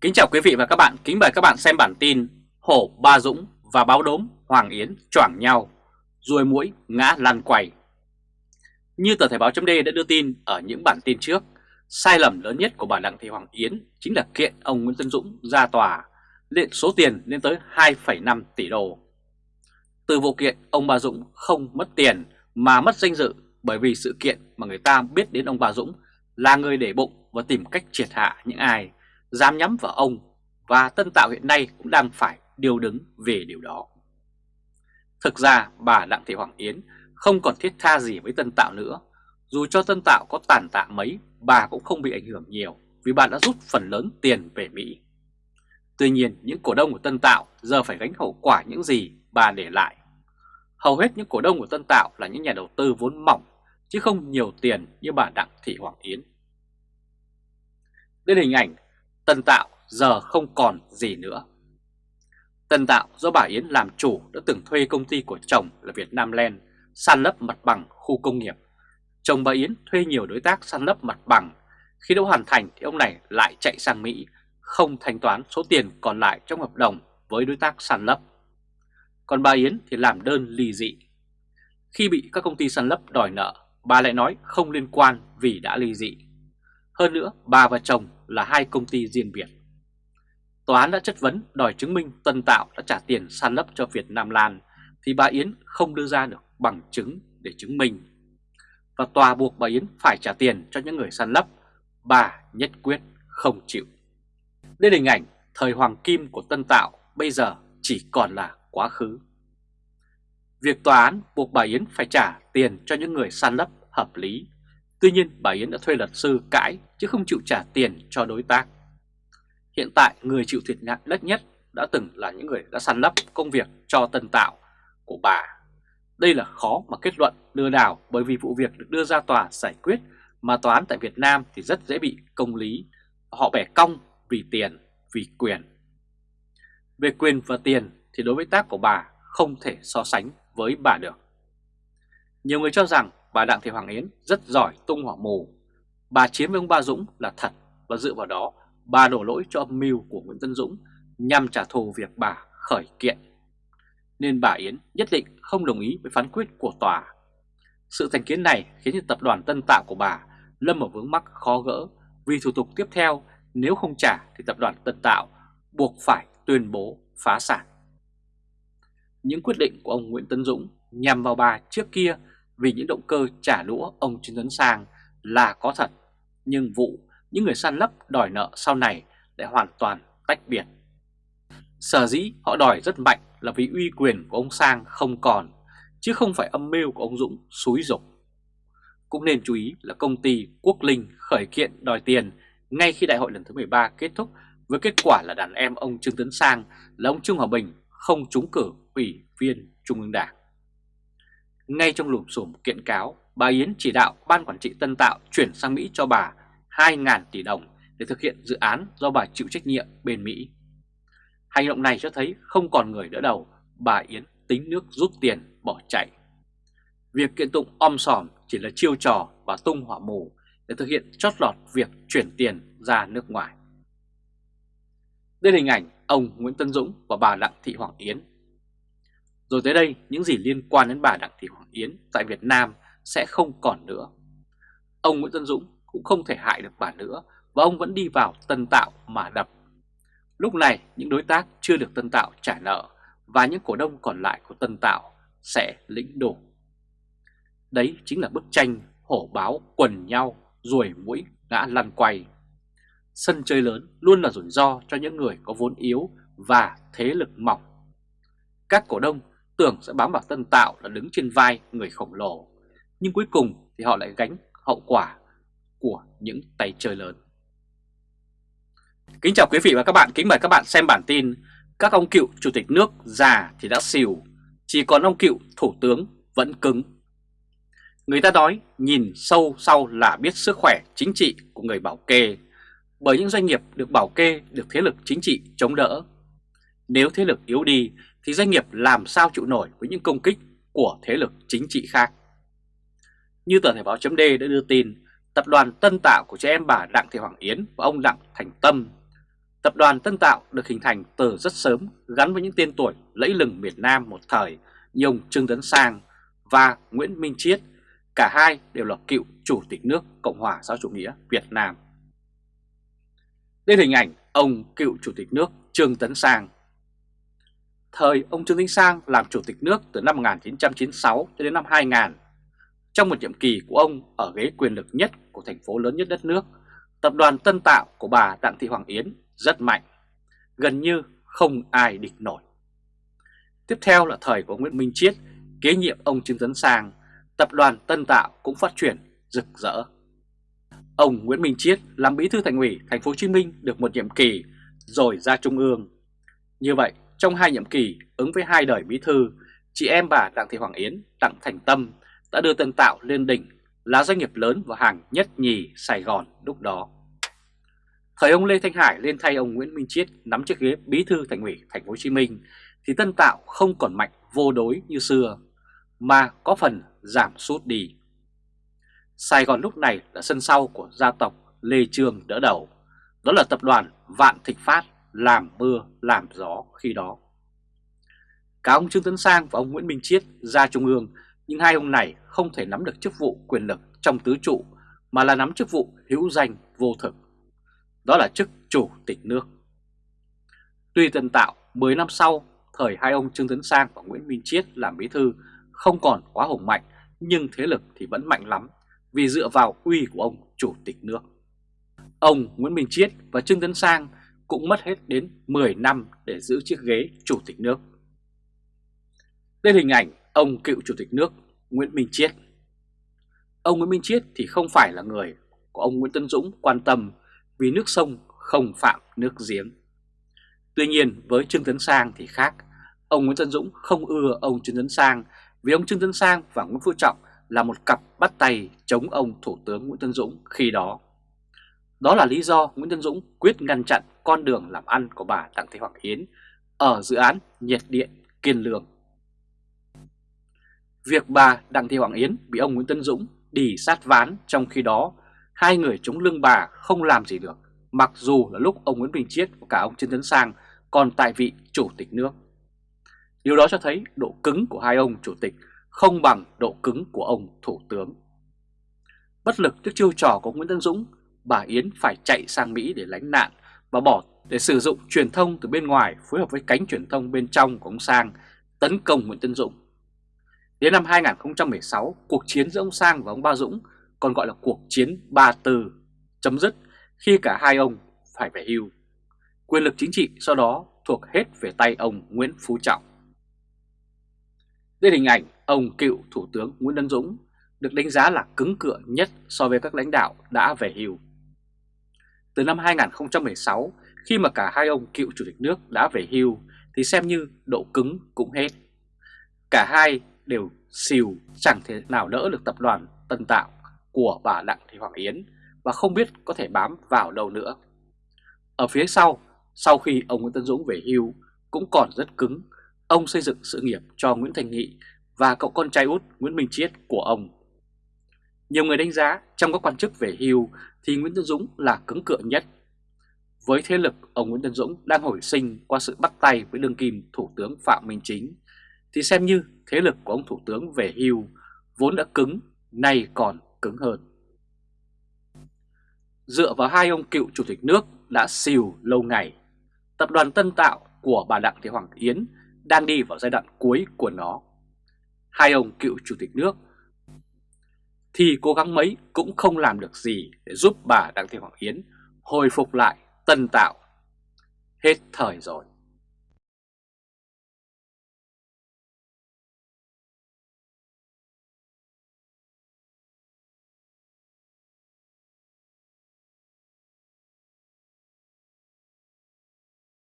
Kính chào quý vị và các bạn, kính mời các bạn xem bản tin Hổ Ba Dũng và báo đốm Hoàng Yến choảng nhau, ruồi mũi ngã lăn quay. Như tờ Thể báo chấm đã đưa tin ở những bản tin trước, sai lầm lớn nhất của bà Đặng Thị Hoàng Yến chính là kiện ông Nguyễn Tân Dũng ra tòa, lên số tiền lên tới 2,5 tỷ đô. Từ vụ kiện, ông Ba Dũng không mất tiền mà mất danh dự bởi vì sự kiện mà người ta biết đến ông Ba Dũng là người để bụng và tìm cách triệt hạ những ai dám nhắm vào ông và Tân Tạo hiện nay cũng đang phải điều đứng về điều đó. Thực ra bà Đặng Thị Hoàng Yến không còn thiết tha gì với Tân Tạo nữa. Dù cho Tân Tạo có tàn tạ mấy, bà cũng không bị ảnh hưởng nhiều vì bà đã rút phần lớn tiền về Mỹ. Tuy nhiên, những cổ đông của Tân Tạo giờ phải gánh hậu quả những gì bà để lại. Hầu hết những cổ đông của Tân Tạo là những nhà đầu tư vốn mỏng, chứ không nhiều tiền như bà Đặng Thị Hoàng Yến. Đây là hình ảnh Tân Tạo giờ không còn gì nữa. Tân Tạo do bà Yến làm chủ đã từng thuê công ty của chồng là Việt Nam Land san lấp mặt bằng khu công nghiệp. Chồng bà Yến thuê nhiều đối tác san lấp mặt bằng. Khi đã hoàn thành thì ông này lại chạy sang Mỹ, không thanh toán số tiền còn lại trong hợp đồng với đối tác san lấp. Còn bà Yến thì làm đơn ly dị. Khi bị các công ty san lấp đòi nợ, bà lại nói không liên quan vì đã ly dị. Hơn nữa, bà và chồng là hai công ty riêng biệt. Tòa án đã chất vấn đòi chứng minh Tân Tạo đã trả tiền san lấp cho Việt Nam Lan thì bà Yến không đưa ra được bằng chứng để chứng minh. Và tòa buộc bà Yến phải trả tiền cho những người san lấp, bà nhất quyết không chịu. Đây là hình ảnh thời hoàng kim của Tân Tạo bây giờ chỉ còn là quá khứ. Việc tòa án buộc bà Yến phải trả tiền cho những người san lấp hợp lý Tuy nhiên bà Yến đã thuê luật sư cãi chứ không chịu trả tiền cho đối tác. Hiện tại người chịu thiệt hại đất nhất đã từng là những người đã săn lấp công việc cho tân tạo của bà. Đây là khó mà kết luận lừa đảo bởi vì vụ việc được đưa ra tòa giải quyết mà tòa án tại Việt Nam thì rất dễ bị công lý. Họ bẻ cong vì tiền, vì quyền. Về quyền và tiền thì đối với tác của bà không thể so sánh với bà được. Nhiều người cho rằng bà Đặng Thị Hoàng Yến rất giỏi tung hỏa mù. Bà chiếm với ông Ba Dũng là thật và dựa vào đó, bà đổ lỗi cho âm mưu của Nguyễn Tân Dũng nhằm trả thù việc bà khởi kiện. Nên bà Yến nhất định không đồng ý với phán quyết của tòa. Sự thành kiến này khiến cho tập đoàn Tân Tạo của bà lâm ở vướng mắc khó gỡ vì thủ tục tiếp theo nếu không trả thì tập đoàn Tân Tạo buộc phải tuyên bố phá sản. Những quyết định của ông Nguyễn Tân Dũng nhằm vào bà trước kia vì những động cơ trả lũa ông Trương Tấn Sang là có thật, nhưng vụ những người săn lấp đòi nợ sau này lại hoàn toàn tách biệt. Sở dĩ họ đòi rất mạnh là vì uy quyền của ông Sang không còn, chứ không phải âm mưu của ông Dũng xúi dục. Cũng nên chú ý là công ty Quốc Linh khởi kiện đòi tiền ngay khi đại hội lần thứ 13 kết thúc với kết quả là đàn em ông Trương Tấn Sang là ông Trương Hòa Bình không trúng cử ủy viên Trung ương Đảng. Ngay trong lùm xùm kiện cáo, bà Yến chỉ đạo Ban Quản trị Tân Tạo chuyển sang Mỹ cho bà 2.000 tỷ đồng để thực hiện dự án do bà chịu trách nhiệm bên Mỹ. Hành động này cho thấy không còn người đỡ đầu, bà Yến tính nước rút tiền bỏ chạy. Việc kiện tụng om sòm chỉ là chiêu trò và tung hỏa mù để thực hiện chót lọt việc chuyển tiền ra nước ngoài. Đây là hình ảnh ông Nguyễn Tân Dũng và bà Đặng Thị Hoàng Yến rồi tới đây, những gì liên quan đến bà Đặng Thị Hoàng Yến tại Việt Nam sẽ không còn nữa. Ông Nguyễn Tân Dũng cũng không thể hại được bà nữa và ông vẫn đi vào Tân Tạo mà đập. Lúc này, những đối tác chưa được Tân Tạo trả nợ và những cổ đông còn lại của Tân Tạo sẽ lĩnh đổ. Đấy chính là bức tranh hổ báo quần nhau, ruồi mũi ngã lăn quay. Sân chơi lớn luôn là rủi ro cho những người có vốn yếu và thế lực mỏng. Các cổ đông tưởng sẽ bám vào Tân Tạo là đứng trên vai người khổng lồ, nhưng cuối cùng thì họ lại gánh hậu quả của những tay chơi lớn. Kính chào quý vị và các bạn, kính mời các bạn xem bản tin Các ông cựu chủ tịch nước già thì đã xỉu, chỉ còn ông cựu thủ tướng vẫn cứng. Người ta nói nhìn sâu sau là biết sức khỏe chính trị của người bảo kê, bởi những doanh nghiệp được bảo kê được thế lực chính trị chống đỡ. Nếu thế lực yếu đi thì doanh nghiệp làm sao chịu nổi với những công kích của thế lực chính trị khác. Như tờ Thể báo chấm đã đưa tin, tập đoàn Tân Tạo của trẻ em bà Đặng Thị Hoàng Yến và ông Đặng Thành Tâm Tập đoàn Tân Tạo được hình thành từ rất sớm gắn với những tên tuổi lẫy lừng miền Nam một thời như ông Trương Tấn Sang và Nguyễn Minh Chiết, cả hai đều là cựu Chủ tịch nước Cộng hòa xã chủ nghĩa Việt Nam. Đây là hình ảnh ông cựu Chủ tịch nước Trương Tấn Sang. Thời ông Trương Tấn Sang làm Chủ tịch nước từ năm 1996 cho đến năm 2000. Trong một nhiệm kỳ của ông ở ghế quyền lực nhất của thành phố lớn nhất đất nước, tập đoàn Tân Tạo của bà Đặng Thị Hoàng Yến rất mạnh, gần như không ai địch nổi. Tiếp theo là thời của Nguyễn Minh Chiết kế nhiệm ông Trương Tấn Sang, tập đoàn Tân Tạo cũng phát triển rực rỡ. Ông Nguyễn Minh Chiết làm bí thư thành ủy thành phố Hồ Chí Minh được một nhiệm kỳ rồi ra trung ương. Như vậy, trong hai nhiệm kỳ ứng với hai đời bí thư, chị em bà Đặng Thị Hoàng Yến, Đặng Thành Tâm đã đưa Tân Tạo lên đỉnh là doanh nghiệp lớn và hàng nhất nhì Sài Gòn lúc đó. Thời ông Lê Thanh Hải lên thay ông Nguyễn Minh Chiết nắm chiếc ghế bí thư thành ủy thành phố Hồ Chí Minh thì Tân Tạo không còn mạnh vô đối như xưa mà có phần giảm sút đi. Sài Gòn lúc này là sân sau của gia tộc Lê Trương đỡ đầu, đó là tập đoàn Vạn Thịnh Phát làm mưa làm gió khi đó. Cả ông Trương Tấn Sang và ông Nguyễn Minh Chiết ra Trung ương, nhưng hai ông này không thể nắm được chức vụ quyền lực trong tứ trụ mà là nắm chức vụ hữu danh vô thực. Đó là chức chủ tịch nước. Tuy Tân Tạo 10 năm sau, thời hai ông Trương Tấn Sang và Nguyễn Minh Chiết làm bí thư không còn quá hùng mạnh, nhưng thế lực thì vẫn mạnh lắm vì dựa vào uy của ông chủ tịch nước. Ông Nguyễn Minh Chiết và Trương Tấn Sang cũng mất hết đến 10 năm để giữ chiếc ghế chủ tịch nước. Đây là hình ảnh ông cựu chủ tịch nước Nguyễn Minh Chiết. Ông Nguyễn Minh Chiết thì không phải là người của ông Nguyễn Tân Dũng quan tâm vì nước sông không phạm nước giếng. Tuy nhiên với Trương Tấn Sang thì khác, ông Nguyễn Tân Dũng không ưa ông Trương Tấn Sang vì ông Trương Tấn Sang và Nguyễn Phú Trọng là một cặp bắt tay chống ông Thủ tướng Nguyễn Tân Dũng khi đó. Đó là lý do Nguyễn Tân Dũng quyết ngăn chặn con đường làm ăn của bà Đặng Thị Hoàng Yến ở dự án nhiệt điện Kiên Lương. Việc bà Đặng Thị Hoàng Yến bị ông Nguyễn Tân Dũng đi sát ván trong khi đó hai người chống lưng bà không làm gì được mặc dù là lúc ông Nguyễn Bình Chiết và cả ông Trương Tấn Sang còn tại vị chủ tịch nước. Điều đó cho thấy độ cứng của hai ông chủ tịch không bằng độ cứng của ông thủ tướng. Bất lực trước chiêu trò của Nguyễn Tân Dũng, bà Yến phải chạy sang Mỹ để lánh nạn và bỏ để sử dụng truyền thông từ bên ngoài phối hợp với cánh truyền thông bên trong của ông Sang tấn công Nguyễn Tân Dũng. Đến năm 2016, cuộc chiến giữa ông Sang và ông Ba Dũng còn gọi là cuộc chiến Ba Tư chấm dứt khi cả hai ông phải về hưu. Quyền lực chính trị sau đó thuộc hết về tay ông Nguyễn Phú Trọng. Đây hình ảnh ông cựu Thủ tướng Nguyễn Văn Dũng được đánh giá là cứng cựa nhất so với các lãnh đạo đã về hưu. Từ năm 2016, khi mà cả hai ông cựu chủ tịch nước đã về hưu thì xem như độ cứng cũng hết. Cả hai đều xìu chẳng thể nào đỡ được tập đoàn Tân Tạo của bà Đặng Thị Hoàng Yến và không biết có thể bám vào đâu nữa. Ở phía sau, sau khi ông Nguyễn Tân Dũng về hưu cũng còn rất cứng, ông xây dựng sự nghiệp cho Nguyễn Thành Nghị và cậu con trai út Nguyễn Minh Chiết của ông. Nhiều người đánh giá trong các quan chức về hưu thì Nguyễn Tân Dũng là cứng cựa nhất. Với thế lực ông Nguyễn Tân Dũng đang hồi sinh qua sự bắt tay với đương kim Thủ tướng Phạm Minh Chính, thì xem như thế lực của ông Thủ tướng về hưu vốn đã cứng, nay còn cứng hơn. Dựa vào hai ông cựu chủ tịch nước đã xìu lâu ngày, tập đoàn Tân Tạo của bà Đặng Thị Hoàng Yến đang đi vào giai đoạn cuối của nó. Hai ông cựu chủ tịch nước thì cố gắng mấy cũng không làm được gì để giúp bà Đặng Thị Hoàng Yến hồi phục lại Tân Tạo. Hết thời rồi.